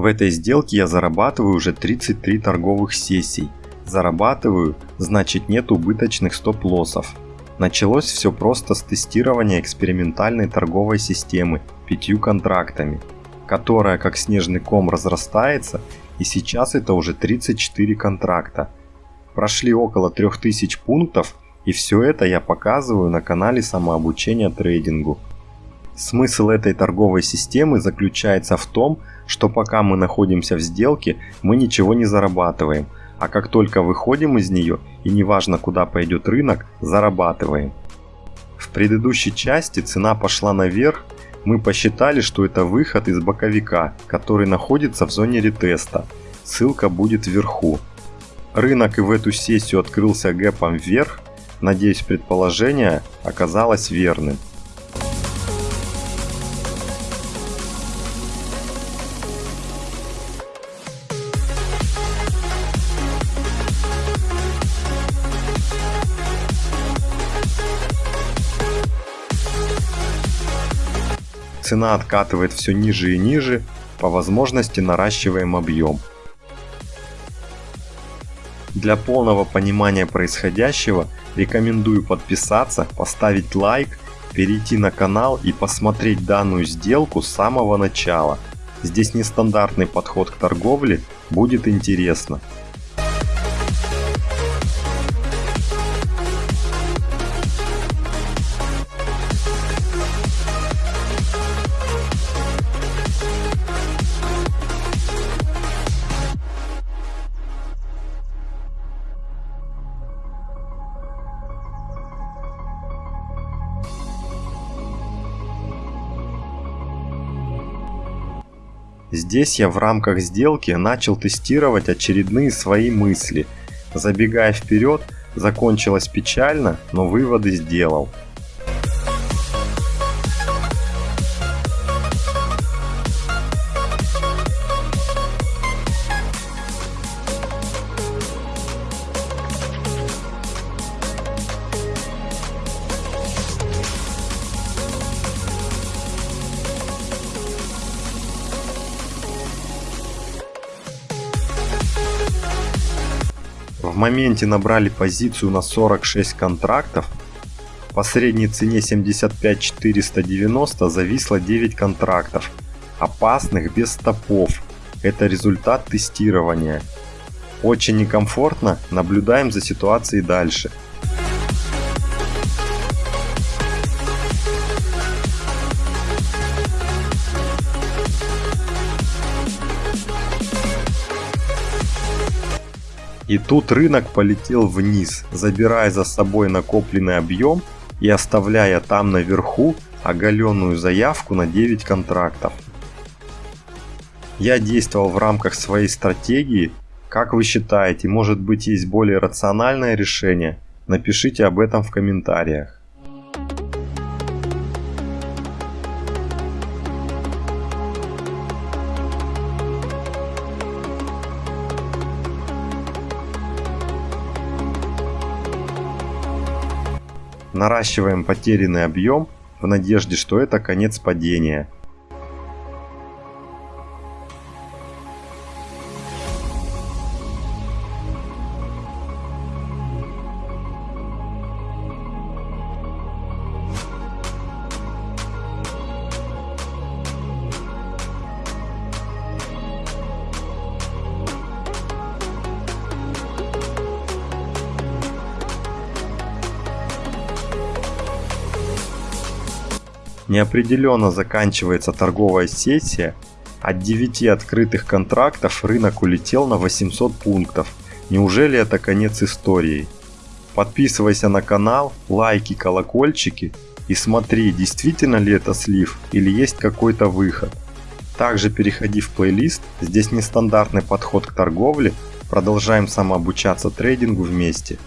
В этой сделке я зарабатываю уже 33 торговых сессий. Зарабатываю, значит нет убыточных стоп-лоссов. Началось все просто с тестирования экспериментальной торговой системы пятью контрактами, которая как снежный ком разрастается и сейчас это уже 34 контракта. Прошли около 3000 пунктов и все это я показываю на канале самообучения трейдингу. Смысл этой торговой системы заключается в том, что пока мы находимся в сделке, мы ничего не зарабатываем – а как только выходим из нее, и неважно куда пойдет рынок, зарабатываем. В предыдущей части цена пошла наверх, мы посчитали, что это выход из боковика, который находится в зоне ретеста. Ссылка будет вверху. Рынок и в эту сессию открылся гэпом вверх, надеюсь предположение оказалось верным. Цена откатывает все ниже и ниже, по возможности наращиваем объем. Для полного понимания происходящего рекомендую подписаться, поставить лайк, перейти на канал и посмотреть данную сделку с самого начала. Здесь нестандартный подход к торговле, будет интересно. Здесь я в рамках сделки начал тестировать очередные свои мысли. Забегая вперед, закончилось печально, но выводы сделал. Моменте набрали позицию на 46 контрактов. По средней цене 75 490 зависло 9 контрактов, опасных без стопов. Это результат тестирования. Очень некомфортно, наблюдаем за ситуацией дальше. И тут рынок полетел вниз, забирая за собой накопленный объем и оставляя там наверху оголенную заявку на 9 контрактов. Я действовал в рамках своей стратегии. Как вы считаете, может быть есть более рациональное решение? Напишите об этом в комментариях. Наращиваем потерянный объем в надежде, что это конец падения. Неопределенно заканчивается торговая сессия. От 9 открытых контрактов рынок улетел на 800 пунктов. Неужели это конец истории? Подписывайся на канал, лайки, колокольчики и смотри, действительно ли это слив или есть какой-то выход. Также переходи в плейлист, здесь нестандартный подход к торговле, продолжаем самообучаться трейдингу вместе.